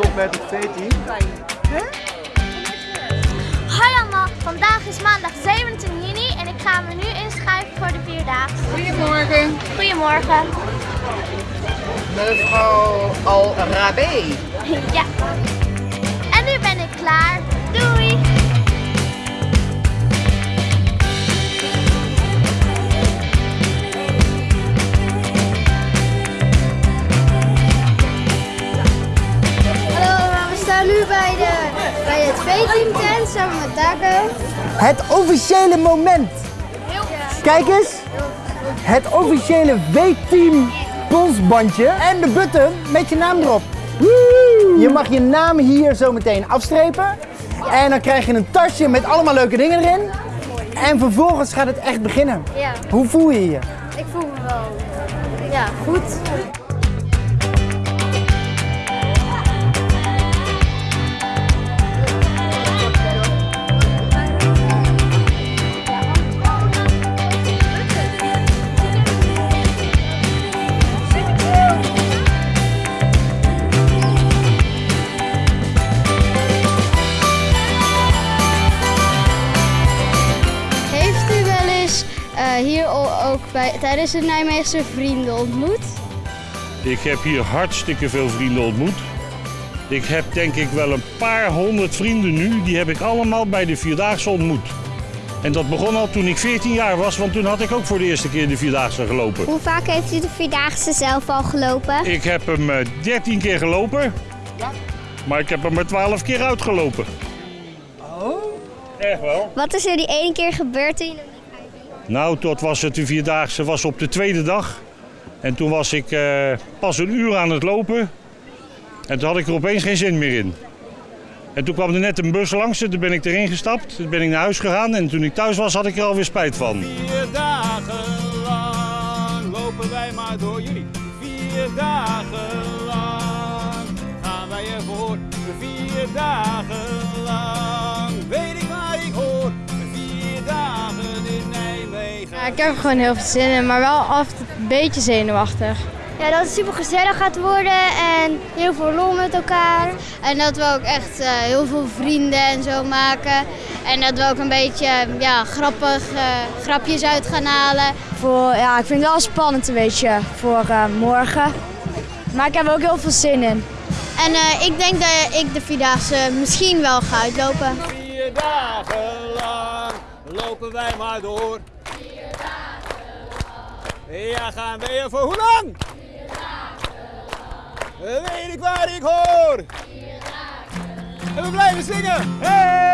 met het V-team. Hoi allemaal, vandaag is maandag 17 juni en ik ga me nu inschrijven voor de Vierdaagse. Goedemorgen, Goedemorgen. mevrouw Al Rabé. Ja. Staan nu bij, de, bij het V-team tent samen met Daco. Het officiële moment. Kijk eens. Het officiële W-team polsbandje en de button met je naam erop. Je mag je naam hier zo meteen afstrepen. En dan krijg je een tasje met allemaal leuke dingen erin. En vervolgens gaat het echt beginnen. Ja, Hoe voel je je? ik voel me wel ja, goed. Hier al ook bij, tijdens de Nijmeegse vrienden ontmoet? Ik heb hier hartstikke veel vrienden ontmoet. Ik heb denk ik wel een paar honderd vrienden nu. Die heb ik allemaal bij de Vierdaagse ontmoet. En dat begon al toen ik 14 jaar was, want toen had ik ook voor de eerste keer de Vierdaagse gelopen. Hoe vaak heeft u de Vierdaagse zelf al gelopen? Ik heb hem eh, 13 keer gelopen. Maar ik heb hem er 12 keer uitgelopen. Oh? Echt wel. Wat is er die ene keer gebeurd toen je Nou, tot was het de Vierdaagse was op de tweede dag. En toen was ik eh, pas een uur aan het lopen. En toen had ik er opeens geen zin meer in. En toen kwam er net een bus langs en toen ben ik erin gestapt. Toen ben ik naar huis gegaan en toen ik thuis was had ik er alweer spijt van. Vier dagen lang lopen wij maar door jullie. Vier dagen lang gaan wij ervoor. Vier dagen heb er gewoon heel veel zin in, maar wel af en toe een beetje zenuwachtig. Ja, dat het super gezellig gaat worden en heel veel lol met elkaar. En dat we ook echt eh, heel veel vrienden en zo maken. En dat we ook een beetje ja, grappig eh, grapjes uit gaan halen. Voor, ja, ik vind het wel spannend een beetje voor eh, morgen. Maar ik heb er ook heel veel zin in. En eh, ik denk dat ik de Vierdaagse misschien wel ga uitlopen. Vier dagen lang lopen wij maar door. Ja, gaan we er voor hoe lang? Vier. Weet ik waar ik hoor. En we blijven zingen. Hey!